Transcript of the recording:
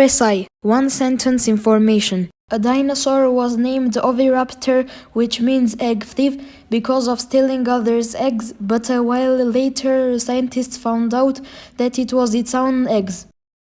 OSI One Sentence Information A dinosaur was named Oviraptor, which means egg thief, because of stealing others' eggs, but a while later scientists found out that it was its own eggs.